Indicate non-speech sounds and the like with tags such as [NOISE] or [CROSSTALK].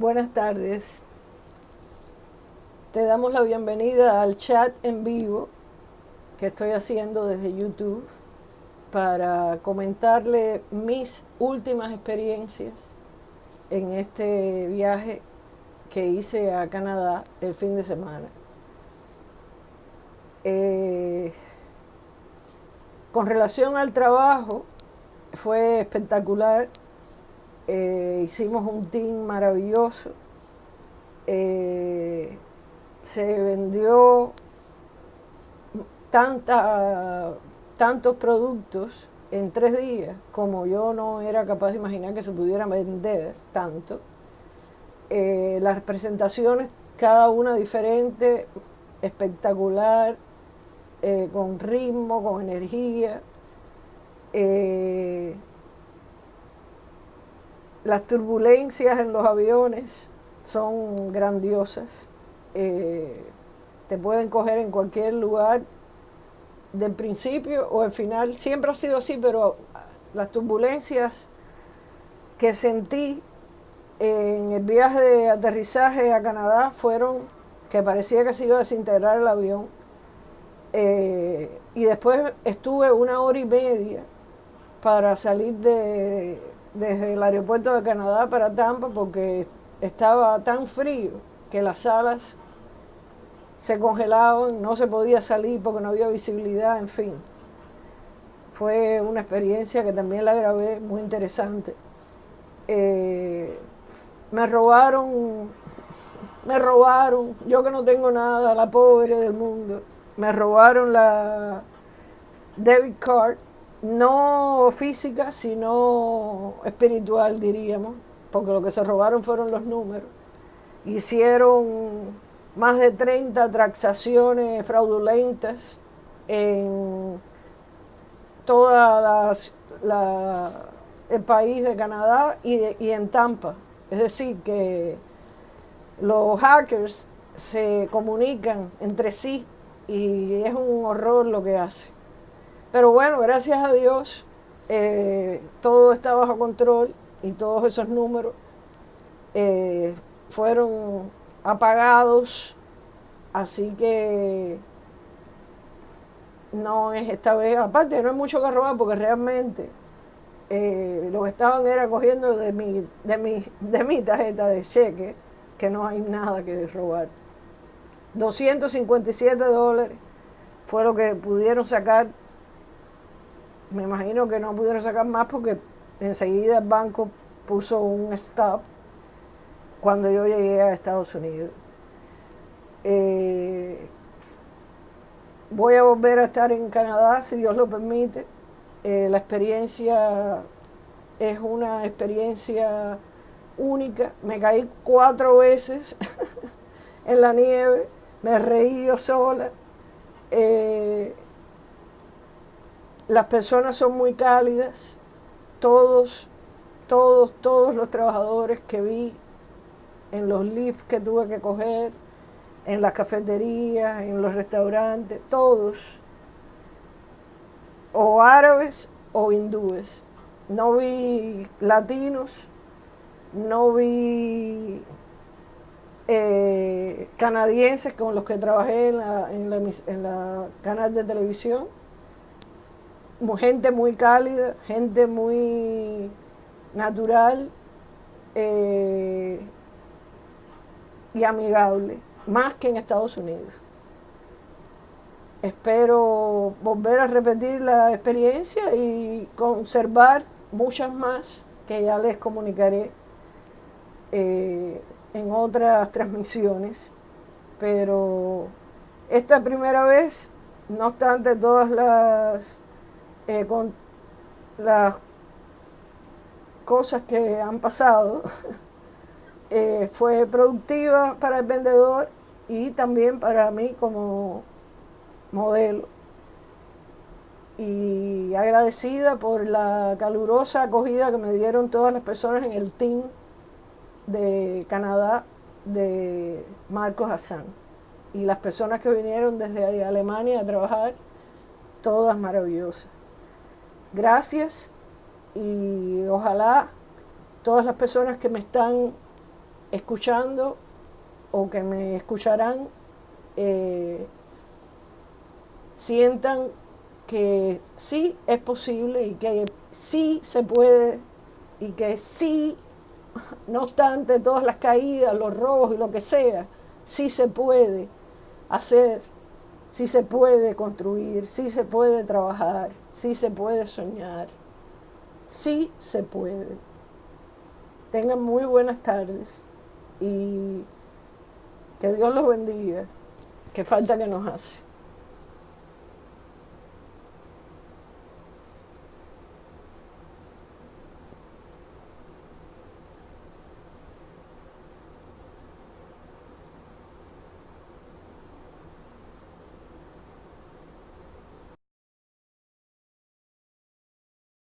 Buenas tardes. Te damos la bienvenida al chat en vivo que estoy haciendo desde YouTube para comentarle mis últimas experiencias en este viaje que hice a Canadá el fin de semana. Eh, con relación al trabajo, fue espectacular. Eh, hicimos un team maravilloso. Eh, se vendió tanta, tantos productos en tres días como yo no era capaz de imaginar que se pudiera vender tanto. Eh, las presentaciones, cada una diferente, espectacular, con ritmo, con energía. Las turbulencias en los aviones son grandiosas. te pueden coger en cualquier lugar del principio o el final. Siempre ha sido así, pero las turbulencias que sentí en el viaje de aterrizaje a Canadá fueron que parecía que se iba a desintegrar el avión. Eh, y después estuve una hora y media para salir de, desde el aeropuerto de Canadá para Tampa porque estaba tan frío que las salas se congelaban, no se podía salir porque no había visibilidad, en fin. Fue una experiencia que también la grabé, muy interesante. Eh, me robaron, me robaron, yo que no tengo nada, la pobre del mundo, me robaron la debit card, no física, sino espiritual, diríamos, porque lo que se robaron fueron los números. Hicieron más de 30 transacciones fraudulentas en todo el país de Canadá y, y en Tampa. Es decir, que los hackers se comunican entre sí y es un horror lo que hacen. Pero bueno, gracias a Dios, eh, todo está bajo control y todos esos números eh, fueron apagados, así que no es esta vez, aparte no hay mucho que robar porque realmente eh, lo que estaban era cogiendo de mi, de, mi, de mi tarjeta de cheque, que no hay nada que robar. 257 dólares fue lo que pudieron sacar. Me imagino que no pudieron sacar más porque enseguida el banco puso un stop cuando yo llegué a Estados Unidos. Eh, voy a volver a estar en Canadá, si Dios lo permite. Eh, la experiencia es una experiencia única. Me caí cuatro veces [LAUGHS] en la nieve, me reí yo sola. Eh, las personas son muy cálidas, todos, todos, todos los trabajadores que vi en los lifts que tuve que coger, en las cafeterías, en los restaurantes, todos, o árabes o hindúes. No vi latinos, no vi eh, canadienses con los que trabajé en la, en la canal de televisión. Gente muy cálida, gente muy natural. Eh, y amigable, más que en Estados Unidos. Espero volver a repetir la experiencia y conservar muchas más que ya les comunicaré eh, en otras transmisiones. Pero esta primera vez, no obstante todas las, eh, con, las cosas que han pasado, [LAUGHS] Eh, fue productiva para el vendedor y también para mí como modelo. Y agradecida por la calurosa acogida que me dieron todas las personas en el team de Canadá de Marcos Hassan. Y las personas que vinieron desde Alemania a trabajar, todas maravillosas. Gracias. Y ojalá todas las personas que me están escuchando o que me escucharán eh, sientan que sí es posible y que sí se puede y que sí, no obstante todas las caídas, los robos y lo que sea, sí se puede hacer, sí se puede construir, sí se puede trabajar, sí se puede soñar, sí se puede. Tengan muy buenas tardes y que Dios los bendiga, que falta que nos hace.